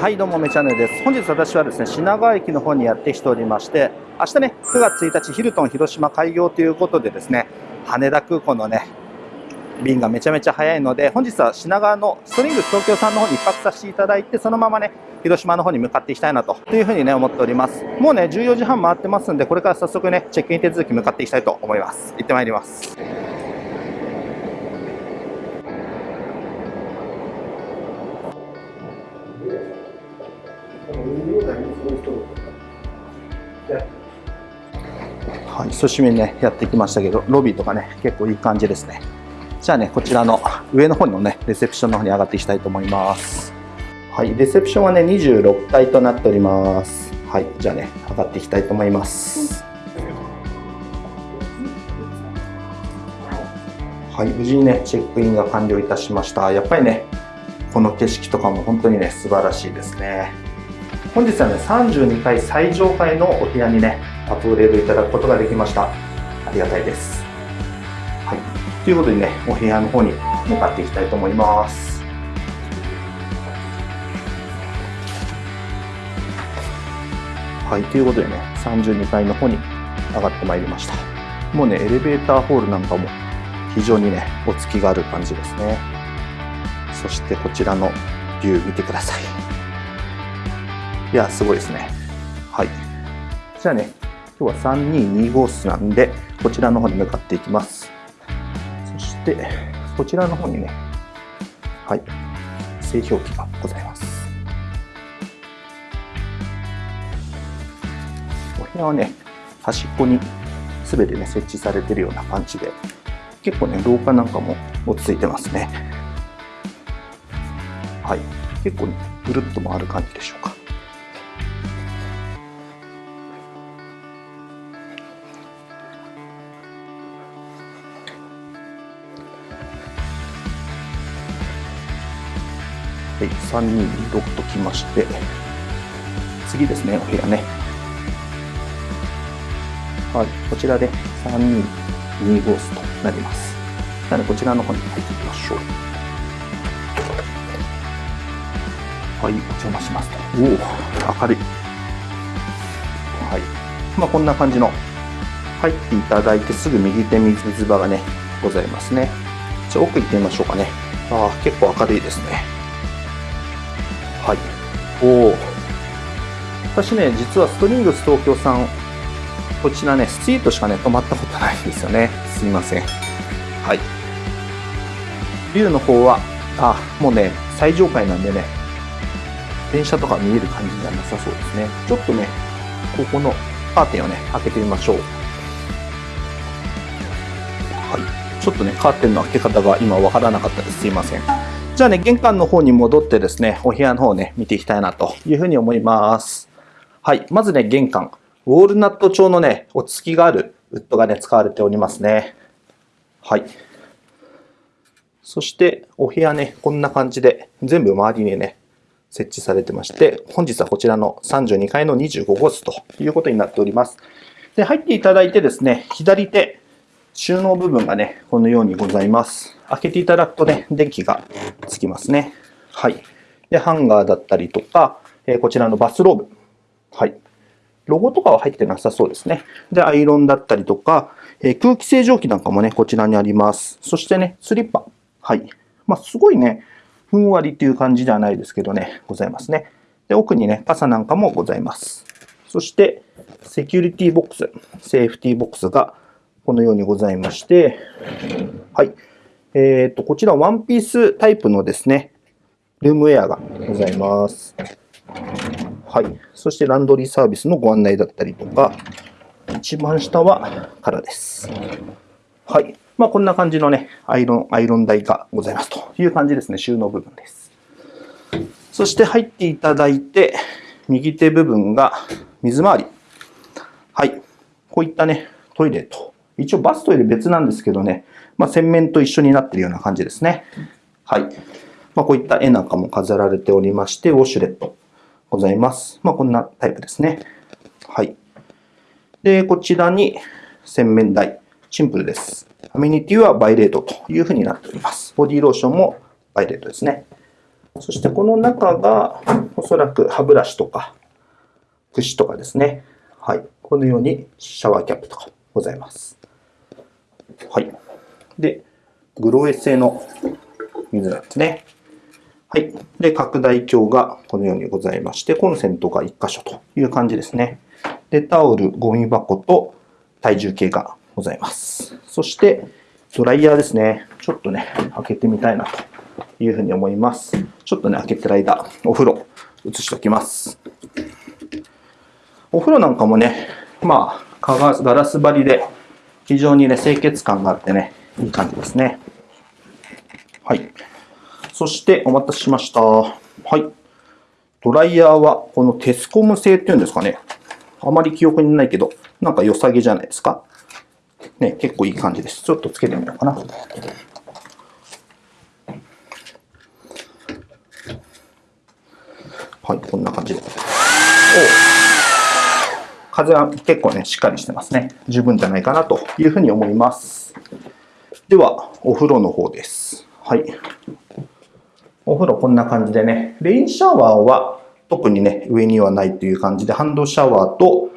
はいどうもめチャンネルです。本日私はですね品川駅の方にやってきておりまして明日ね9月1日ヒルトン広島開業ということでですね羽田空港のね便がめちゃめちゃ早いので本日は品川のストリングス東京さんの方に1泊させていただいてそのままね広島の方に向かっていきたいなというふうにね思っております。もうね14時半回ってますんでこれから早速ねチェックイン手続き向かっていきたいと思います。行ってまいります。はい、久しぶりにね、やってきましたけど、ロビーとかね、結構いい感じですね。じゃあね、こちらの上の方のね、レセプションの方に上がっていきたいと思います。はい、レセプションはね、26階となっております。はい、じゃあね、上がっていきたいと思います。はい、無事にね、チェックインが完了いたしました。やっぱりね、この景色とかも本当にね、素晴らしいですね。本日はね、32階最上階のお部屋にね、アップグレードいただくことができました。ありがたいです。はい。ということでね、お部屋の方に向かっていきたいと思います。はい。ということでね、32階の方に上がってまいりました。もうね、エレベーターホールなんかも非常にね、お付きがある感じですね。そしてこちらのビュー見てください。いや、すごいですね。はい。じゃあね、今日は3225室なんで、こちらの方に向かっていきます。そして、こちらの方にね、はい、製氷機がございます。お部屋はね、端っこに全てね、設置されてるような感じで、結構ね、廊下なんかも落ち着いてますね。はい。結構ね、ぐるっと回る感じでしょうか。3226ときまして、次ですね、お部屋ね。はい、こちらで3225スとなります。なので、こちらの方に入っていきましょう。はい、お邪魔しますと。おお、明るい。はい。まあ、こんな感じの、入っていただいてすぐ右手水場がね、ございますね。じゃあ奥行ってみましょうかね。ああ、結構明るいですね。はい。おお。私ね、実はストリングス東京さん、こちらね、スイートしかね、泊まったことないんですよね。すみません。はい。ビューの方は、あ、もうね、最上階なんでね、電車とか見える感じじゃなさそうですね。ちょっとね、ここのカーテンをね、開けてみましょう。はい。ちょっとね、カーテンの開け方が今わからなかったです。すいません。じゃあね、玄関の方に戻ってですね、お部屋の方ね、見ていきたいなというふうに思います。はい。まずね、玄関。ウォールナット調のね、落ち着きがあるウッドがね、使われておりますね。はい。そして、お部屋ね、こんな感じで、全部周りにね、設置されてまして、本日はこちらの32階の25号室ということになっております。で、入っていただいてですね、左手、収納部分がね、このようにございます。開けていただくとね、電気がつきますね。はい。で、ハンガーだったりとか、えー、こちらのバスローブ。はい。ロゴとかは入ってなさそうですね。で、アイロンだったりとか、えー、空気清浄機なんかもね、こちらにあります。そしてね、スリッパ。はい。まあ、すごいね、ふんわりっていう感じではないですけどね、ございますね。で、奥にね、傘なんかもございます。そして、セキュリティボックス、セーフティボックスがこのようにございまして、はい。えっ、ー、と、こちらワンピースタイプのですね、ルームウェアがございます。はい。そしてランドリーサービスのご案内だったりとか、一番下は空です。はい。まあ、こんな感じのね、アイロン、アイロン台がございますという感じですね。収納部分です。そして入っていただいて、右手部分が水回り。はい。こういったね、トイレと一応バストイレ別なんですけどね、まあ、洗面と一緒になっているような感じですね。はい。まあ、こういった絵なんかも飾られておりまして、ウォシュレットございます。まあ、こんなタイプですね。はい。で、こちらに洗面台。シンプルです。アメニティはバイレートというふうになっております。ボディローションもバイレートですね。そしてこの中が、おそらく歯ブラシとか、櫛とかですね。はい。このようにシャワーキャップとかございます。はい。で、グロエ製の水なんですね。はい。で、拡大鏡がこのようにございまして、コンセントが1箇所という感じですね。で、タオル、ゴミ箱と体重計がございます。そして、ドライヤーですね。ちょっとね、開けてみたいなというふうに思います。ちょっとね、開けてる間、お風呂、移しておきます。お風呂なんかもね、まあ、ガラス張りで、非常にね、清潔感があってね、いい感じですね。はい。そしてお待たせしました。はい。ドライヤーはこのテスコム製っていうんですかね。あまり記憶にないけど、なんか良さげじゃないですか。ね、結構いい感じです。ちょっとつけてみようかな。はい、こんな感じで。お風は結構ね、しっかりしてますね。十分じゃないかなというふうに思います。では、お風呂の方です。はい。お風呂こんな感じでね、レインシャワーは特にね、上にはないという感じで、ハンドシャワーと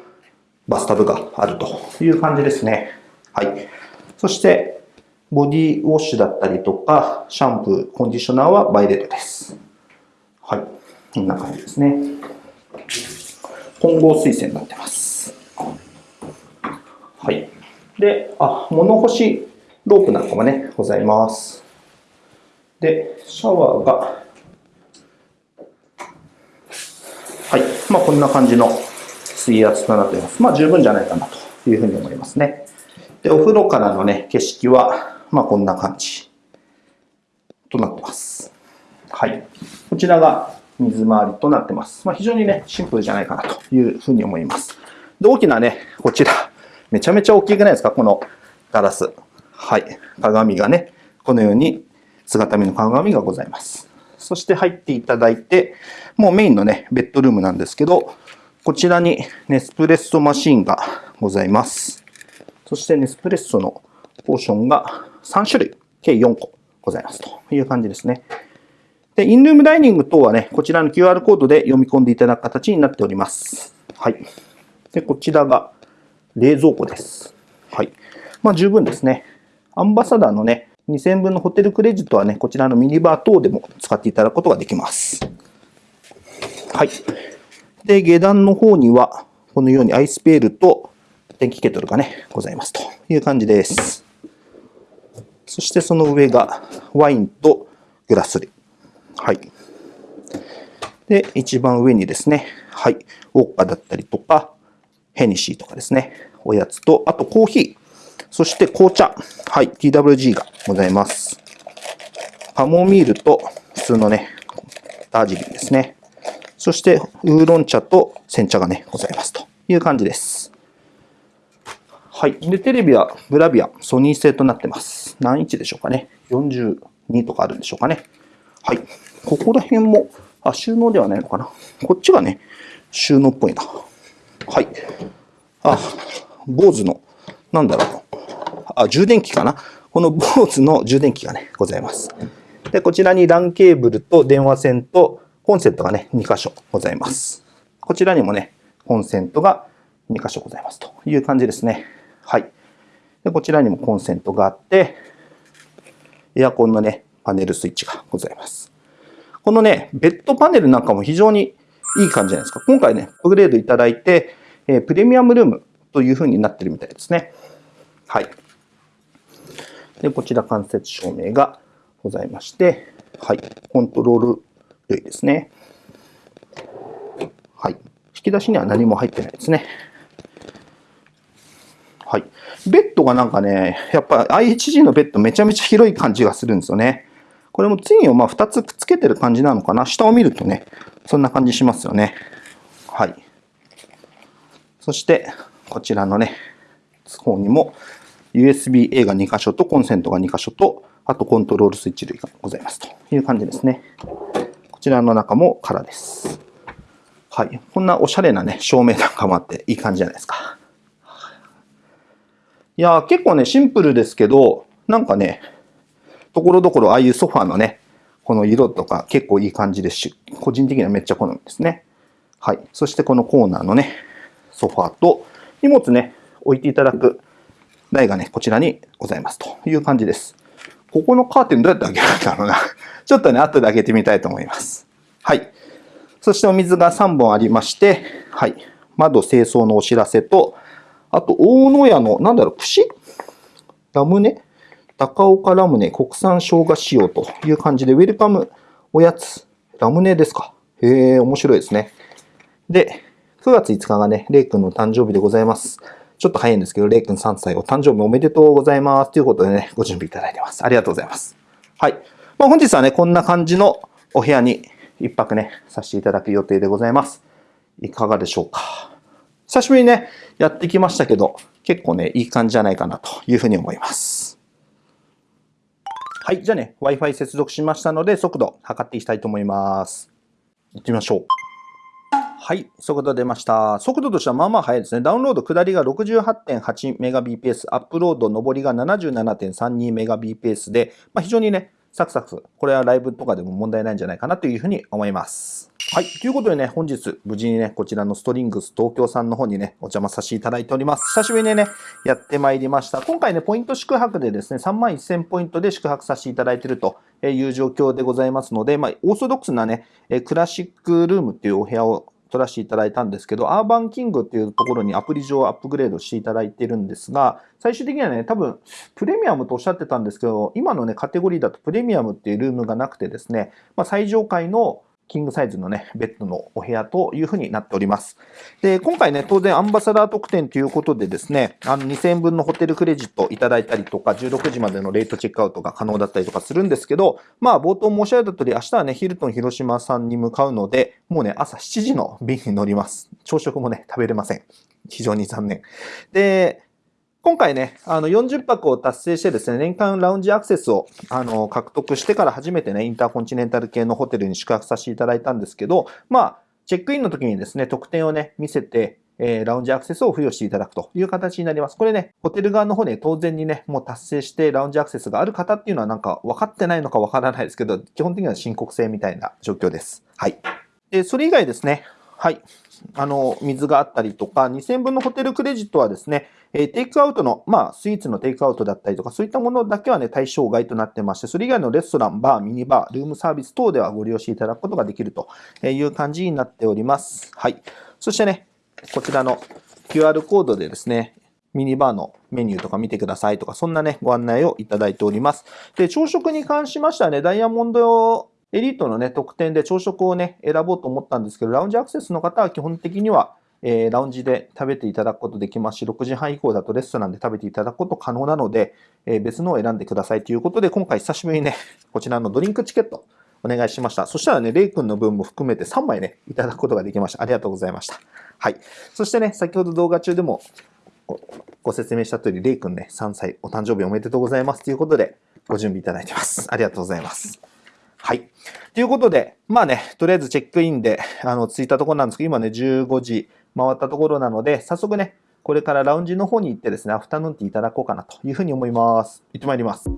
バスタブがあるという感じですね。はい。そして、ボディウォッシュだったりとか、シャンプー、コンディショナーはバイレットです。はい。こんな感じですね。混合水栓になってます。はい。で、あ、物干しロープなんかもね、ございます。で、シャワーが、はい。まあ、こんな感じの水圧となっています。まあ、十分じゃないかなというふうに思いますね。で、お風呂からのね、景色は、まあ、こんな感じとなってます。はい。こちらが水回りとなってます。まあ、非常にね、シンプルじゃないかなというふうに思います。で、大きなね、こちら、めちゃめちゃ大きくないですか？このガラス。はい。鏡がね、このように姿見の鏡がございます。そして入っていただいて、もうメインのね、ベッドルームなんですけど、こちらにネスプレッソマシンがございます。そしてネスプレッソのポーションが3種類、計4個ございますという感じですね。で、インルームダイニング等はね、こちらの QR コードで読み込んでいただく形になっております。はい。で、こちらが冷蔵庫です。はい。まあ十分ですね。アンバサダーのね、2000分のホテルクレジットはね、こちらのミニバー等でも使っていただくことができます。はい。で、下段の方には、このようにアイスペールと電気ケトルがね、ございますという感じです。そしてその上がワインとグラス類。はい。で、一番上にですね、はい、ウォッカだったりとか、ヘニシーとかですね、おやつと、あとコーヒー。そして紅茶。はい、TWG がございます。カモミールと普通のね、ダージリンですね。そしてウーロン茶と煎茶がね、ございますという感じです。はい。で、テレビはブラビア、ソニー製となってます。何インチでしょうかね。42とかあるんでしょうかね。はい。ここら辺も、あ、収納ではないのかな。こっちがね、収納っぽいな。はい。あ、坊主の、なんだろう。あ、充電器かな？この BOSE の充電器がね、ございます。で、こちらに LAN ケーブルと電話線とコンセントがね、2箇所ございます。こちらにもね、コンセントが2箇所ございますという感じですね。はい。で、こちらにもコンセントがあって、エアコンのね、パネルスイッチがございます。このね、ベッドパネルなんかも非常にいい感じじゃないですか。今回ね、アップグレードいただいて、えプレミアムルームという風になってるみたいですね。はい。で、こちら間接照明がございまして、はい。コントロール類ですね。はい。引き出しには何も入ってないですね。はい。ベッドがなんかね、やっぱ IHG のベッドめちゃめちゃ広い感じがするんですよね。これもツインをまあ2つくっつけてる感じなのかな。下を見るとね、そんな感じしますよね。はい。そして、こちらのね、方にも USB-A が2箇所とコンセントが2箇所と、あとコントロールスイッチ類がございますという感じですね。こちらの中も空です。はい。こんなおしゃれなね、照明なんかもあっていい感じじゃないですか。いや結構ね、シンプルですけど、なんかね、ところどころああいうソファーのね、この色とか結構いい感じですし、個人的にはめっちゃ好みですね。はい。そしてこのコーナーのね、ソファーと荷物ね、置いていただく台がね、こちらにございますという感じです。ここのカーテンどうやって開けるんだろうな。ちょっとね、後で開けてみたいと思います。はい。そしてお水が3本ありまして、はい。窓清掃のお知らせと、あと、大野屋の、なんだろう、串？ラムネ？高岡ラムネ国産生姜仕様という感じで、ウェルカムおやつ。ラムネですか。へえ、面白いですね。で、9月5日がね、レイ君の誕生日でございます。ちょっと早いんですけど、レイ君3歳お誕生日おめでとうございます。ということでね、ご準備いただいてます。ありがとうございます。はい。まあ、本日はね、こんな感じのお部屋に一泊ね、させていただく予定でございます。いかがでしょうか。久しぶりにね、やってきましたけど、結構ね、いい感じじゃないかなというふうに思います。はい。じゃあね、Wi-Fi 接続しましたので、速度測っていきたいと思います。行ってみましょう。はい、速度出ました。速度としてはまあまあ速いですね。ダウンロード下りが 68.8Mbps、アップロード上りが 77.32Mbps で、まあ、非常にね、サクサク、これはライブとかでも問題ないんじゃないかなというふうに思います。はい。ということでね、本日、無事にね、こちらのストリングス東京さんの方にね、お邪魔させていただいております。久しぶりにね、やってまいりました。今回ね、ポイント宿泊でですね、3万1000ポイントで宿泊させていただいているという状況でございますので、まあ、オーソドックスなね、クラシックルームっていうお部屋を取らせていただいたんですけど、アーバンキングっていうところにアプリ上アップグレードしていただいてるんですが、最終的にはね、多分、プレミアムとおっしゃってたんですけど、今のね、カテゴリーだとプレミアムっていうルームがなくてですね、まあ、最上階のキングサイズのね、ベッドのお部屋というふうになっております。で、今回ね、当然アンバサダー特典ということでですね、あの2000円分のホテルクレジットいただいたりとか、16時までのレートチェックアウトが可能だったりとかするんですけど、まあ冒頭申し上げた通り、明日はね、ヒルトン広島さんに向かうので、もうね、朝7時の便に乗ります。朝食もね、食べれません。非常に残念。で、今回ね、あの40泊を達成してですね、年間ラウンジアクセスをあの獲得してから初めてね、インターコンチネンタル系のホテルに宿泊させていただいたんですけど、まあ、チェックインの時にですね、特典をね、見せて、えー、ラウンジアクセスを付与していただくという形になります。これね、ホテル側の方ね、当然にね、もう達成してラウンジアクセスがある方っていうのはなんか分かってないのか分からないですけど、基本的には申告制みたいな状況です。はい。で、それ以外ですね、はい。あの、水があったりとか、2000分のホテルクレジットはですね、えテイクアウトの、まあ、スイーツのテイクアウトだったりとか、そういったものだけはね、対象外となってまして、それ以外のレストラン、バー、ミニバー、ルームサービス等ではご利用していただくことができるという感じになっております。はい。そしてね、こちらの QR コードでですね、ミニバーのメニューとか見てくださいとか、そんなね、ご案内をいただいております。で、朝食に関しましてはね、ダイヤモンドエリートのね、特典で朝食をね、選ぼうと思ったんですけど、ラウンジアクセスの方は基本的には、えー、ラウンジで食べていただくことできますし、6時半以降だとレストランで食べていただくこと可能なので、えー、別のを選んでくださいということで、今回久しぶりにね、こちらのドリンクチケットお願いしました。そしたらね、レイ君の分も含めて3枚ね、いただくことができました。ありがとうございました。はい。そしてね、先ほど動画中でもご説明した通り、レイ君ね、3歳お誕生日おめでとうございますということで、ご準備いただいてます。ありがとうございます。はい。ということで、まあね、とりあえずチェックインで、あの、着いたところなんですけど、今ね、15時回ったところなので、早速ね、これからラウンジの方に行ってですね、アフタヌーンティーいただこうかなというふうに思います。行ってまいります。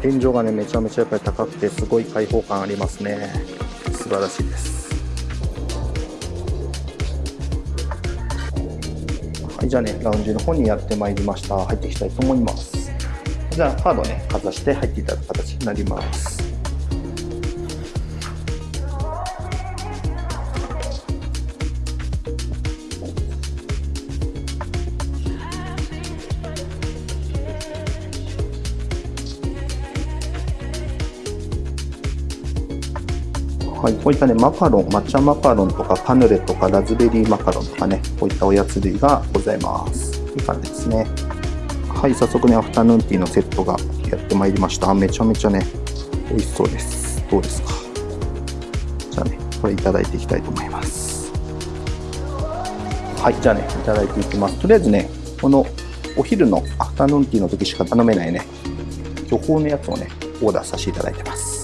天井がねめちゃめちゃやっぱり高くてすごい開放感ありますね。素晴らしいです。はいじゃあねラウンジの方にやってまいりました。入っていきたいと思います。じゃあカードねかざして入っていただく形になります。こういったね、マカロン、抹茶マカロンとかカヌレとかラズベリーマカロンとかね、こういったおやつ類がございます。いい感じですね。はい、早速ね、アフタヌーンティーのセットがやってまいりました。めちゃめちゃね、美味しそうです。どうですか？じゃあね、これいただいていきたいと思いますはいじゃあねいただいていきますとりあえずねこのお昼のアフタヌーンティーの時しか頼めないね巨峰のやつをねオーダーさせていただいてます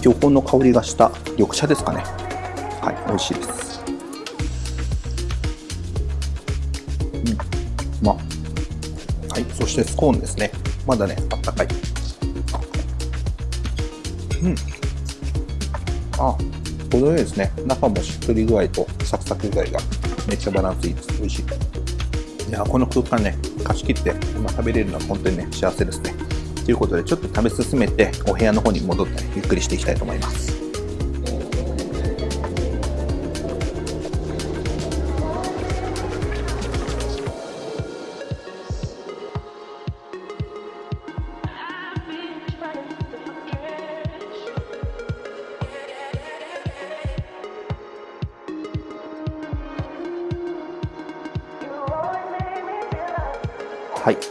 巨峰の香りがした緑茶ですかね。はい美味しいです。うん。まはいそしてスコーンですね。まだねあったかい。うん。あ程よいですね。中もしっとり具合とサクサク具合がめっちゃバランスいいです。美味しい。いやこの空間ね貸し切って今食べれるのは本当にね幸せですね。いうことでちょっと食べ進めてお部屋の方に戻って、ゆっくりしていきたいと思います。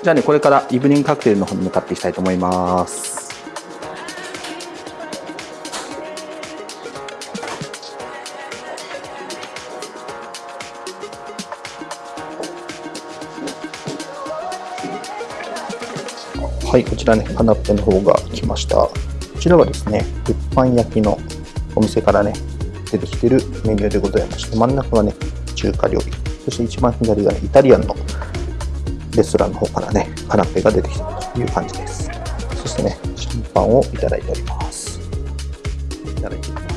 じゃあね、これからイブニングカクテルの方に向かっていきたいと思います。はい、こちらね、カナッペの方が来ました。こちらはですね、鉄板焼きのお店からね、出てきてるメニューでございまして、真ん中はね、中華料理、そして一番左がね、イタリアンのレストランの方からね、カナッペが出てきてるという感じです。そしてね、シャンパンをいただいております。いただいていきます。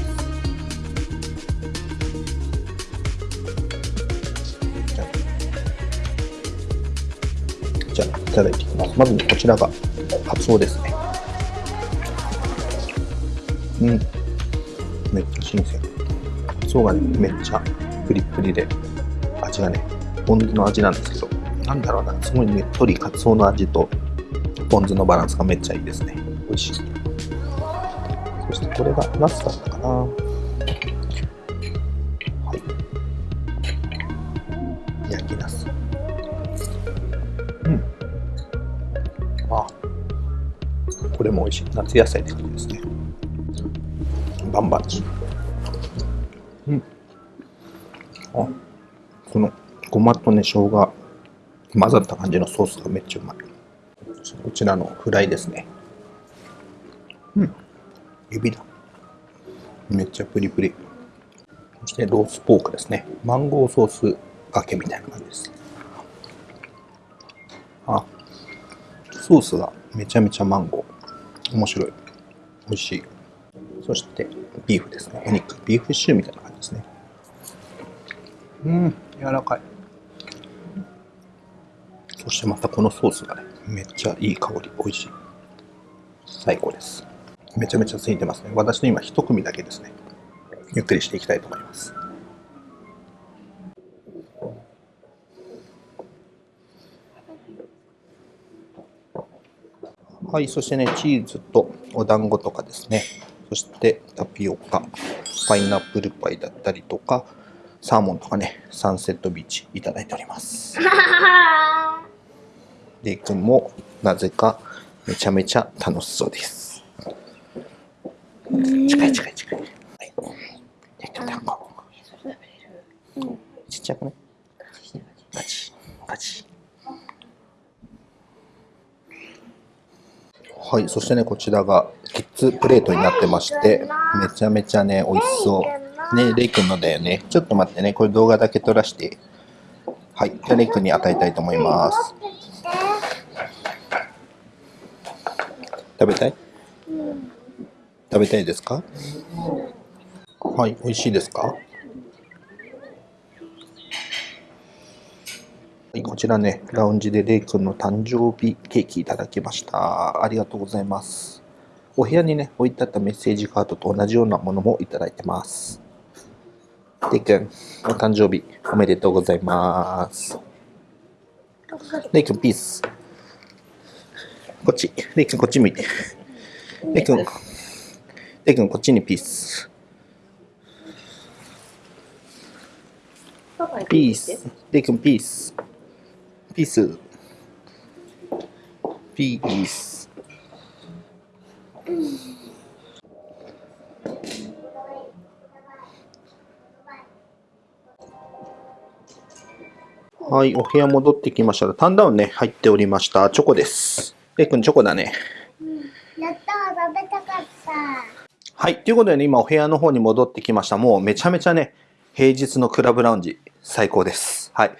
じゃあ、いただいていきます。まずね、こちらが、カツオですね。うん。めっちゃ新鮮。カツオがね、めっちゃプリプリで、味がね、ポン酢の味なんですけど、なんだろうな、すごいねっとりカツオの味とポン酢のバランスがめっちゃいいですね。美味しい。そしてこれがナスだったかな。はい。焼きナス。うん。あ、これも美味しい。夏野菜って感じですね。バンバンチ。うん。あ、このごまとね、生姜混ざった感じのソースがめっちゃうまい。こちらのフライですね。うん。指だ。めっちゃプリプリ。そしてロースポークですね。マンゴーソースがけみたいな感じです。あ、ソースがめちゃめちゃマンゴー。面白い。美味しい。そしてビーフですね。お肉。ビーフシチューみたいな感じですね。うん、柔らかい。そしてまたこのソースがね、めっちゃいい香り、美味しい。最高です。めちゃめちゃ空いてますね。私の今一組だけですね。ゆっくりしていきたいと思います。はい、そしてね、チーズとお団子とかですね。そしてタピオカ、パイナップルパイだったりとか、サーモンとかね、サンセットビーチいただいております。レイ君もなぜかめちゃめちゃ楽しそうです。近い近い近い。はい。レイ君団子。ちっちゃくね。ガチ。ガチ。はい、そしてね、こちらがキッズプレートになってまして、めちゃめちゃね、美味しそう。ね、レイ君のだよね。ちょっと待ってね、これ動画だけ撮らして。はい、じゃあレイ君に与えたいと思います。食べたい、食べたいですか、はい、美味しいですか？はい、こちらね、ラウンジでレイ君の誕生日ケーキいただきました。ありがとうございます。お部屋にね、置いてあったメッセージカードと同じようなものもいただいてます。レイ君、お誕生日おめでとうございます。レイ君、ピース。こっち。レイ君こっち向いて。レイ君、レイ君こっちにピース。ピース。レイ君ピース。ピース。ピース。はい、お部屋戻ってきましたら、ターンダウンね、入っておりました。チョコです。レイ君、チョコだね。うん、やった食べたかった。はい、ということでね、今お部屋の方に戻ってきました。もうめちゃめちゃね、平日のクラブラウンジ、最高です。はい。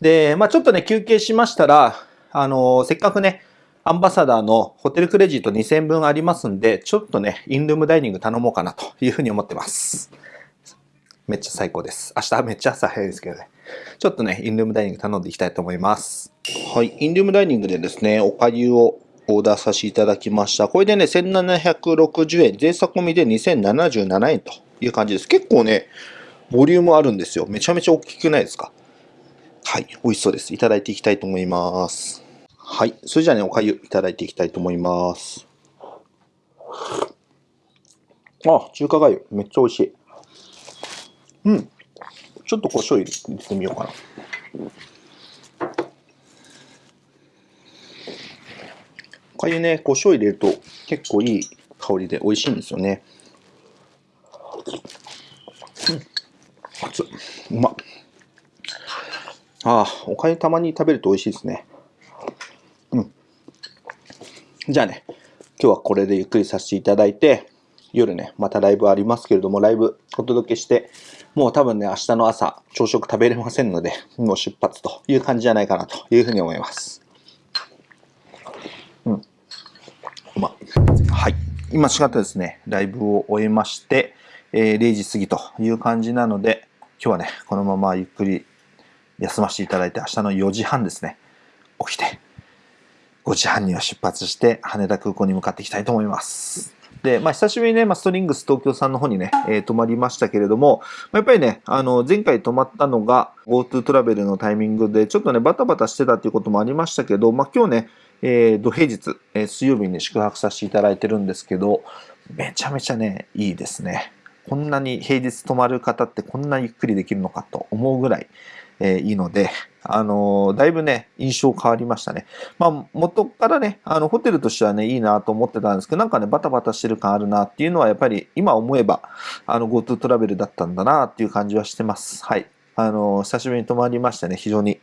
で、まあちょっとね、休憩しましたら、あのー、せっかくね、アンバサダーのホテルクレジット2000分ありますんで、ちょっとね、インルームダイニング頼もうかなというふうに思ってます。めっちゃ最高です。明日めっちゃ朝早いですけどね。ちょっとね、インルームダイニング頼んでいきたいと思います。はい、インルームダイニングでですね、おかゆをオーダーさせていただきました。これでね、1760円、税差込みで2077円という感じです。結構ね、ボリュームあるんですよ。めちゃめちゃ大きくないですか？はい、美味しそうです。いただいていきたいと思います。はい、それじゃあね、おかゆいただいていきたいと思います。あ、中華がゆ、めっちゃ美味しい。うん。ちょっと胡椒入れてみようかな。かゆね、胡椒入れると結構いい香りで美味しいんですよね。うん。熱うま。ああ、おかゆたまに食べると美味しいですね。うん。じゃあね、今日はこれでゆっくりさせていただいて、夜ね、またライブありますけれども、ライブお届けして、もう多分ね、明日の朝、朝食食べれませんので、もう出発という感じじゃないかなというふうに思います。うん。まはい。今しがたですね、ライブを終えまして、えー、0時過ぎという感じなので、今日はね、このままゆっくり休ませていただいて、明日の4時半ですね、起きて、5時半には出発して、羽田空港に向かっていきたいと思います。で、まあ、久しぶりにね、まあ、ストリングス東京さんの方にね、えー、泊まりましたけれども、まあ、やっぱりね、あの、前回泊まったのが GoTo トラベルのタイミングで、ちょっとね、バタバタしてたっていうこともありましたけど、まあ、今日ね、えー、土平日、えー、水曜日に宿泊させていただいてるんですけど、めちゃめちゃね、いいですね。こんなに平日泊まる方ってこんなゆっくりできるのかと思うぐらい、え、いいので、あの、だいぶね、印象変わりましたね。まあ、元からね、あの、ホテルとしてはね、いいなと思ってたんですけど、なんかね、バタバタしてる感あるなっていうのは、やっぱり今思えば、あの、GoTo トラベルだったんだなっていう感じはしてます。はい。あの、久しぶりに泊まりましてね、非常に、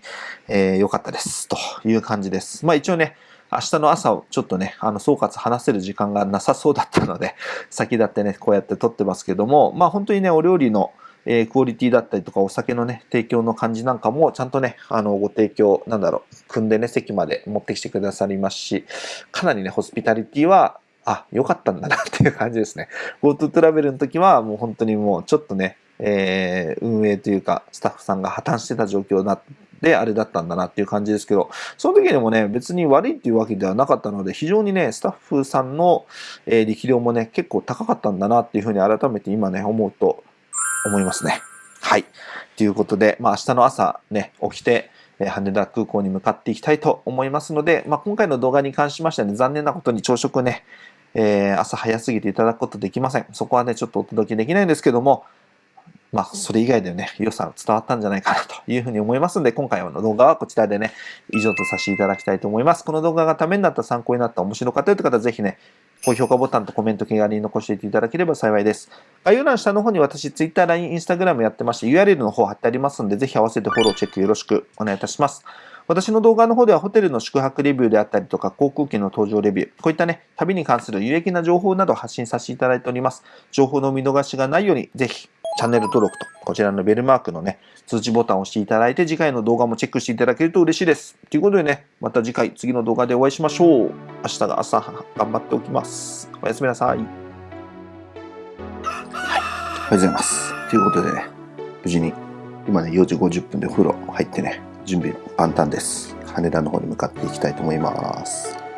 えー、良かったです。という感じです。まあ、一応ね、明日の朝をちょっとね、あの、総括話せる時間がなさそうだったので、先立ってね、こうやって撮ってますけども、まあ本当にね、お料理の、えー、クオリティだったりとか、お酒のね、提供の感じなんかも、ちゃんとね、あの、ご提供、なんだろう、組んでね、席まで持ってきてくださりますし、かなりね、ホスピタリティは、あ、良かったんだなっていう感じですね。GoTo トラベルの時は、もう本当にもう、ちょっとね、えー、運営というか、スタッフさんが破綻してた状況なで、あれだったんだなっていう感じですけど、その時でもね、別に悪いっていうわけではなかったので、非常にね、スタッフさんの、え、力量もね、結構高かったんだなっていうふうに改めて今ね、思うと思いますね。はい。ということで、まあ明日の朝ね、起きて、え羽田空港に向かっていきたいと思いますので、まあ、今回の動画に関しましてはね、残念なことに朝食ね、えー、朝早すぎていただくことできません。そこはね、ちょっとお届けできないんですけども、まあ、それ以外でね、良さ伝わったんじゃないかなというふうに思いますので、今回の動画はこちらでね、以上とさせていただきたいと思います。この動画がためになった、参考になった、面白かったという方はぜひね、高評価ボタンとコメント気軽に残していていただければ幸いです。概要欄下の方に私、Twitter、LINE、Instagram やってまして、URL の方貼ってありますので、ぜひ合わせてフォロー、チェックよろしくお願いいたします。私の動画の方ではホテルの宿泊レビューであったりとか航空機の搭乗レビュー、こういったね、旅に関する有益な情報など発信させていただいております。情報の見逃しがないように、ぜひチャンネル登録と、こちらのベルマークのね、通知ボタンを押していただいて、次回の動画もチェックしていただけると嬉しいです。ということでね、また次回、次の動画でお会いしましょう。明日が朝、頑張っておきます。おやすみなさい。はい。おはようございます。ということでね、無事に、今ね、4時50分でお風呂入ってね、準備万端です。羽田の方に向かっていきたいと思います。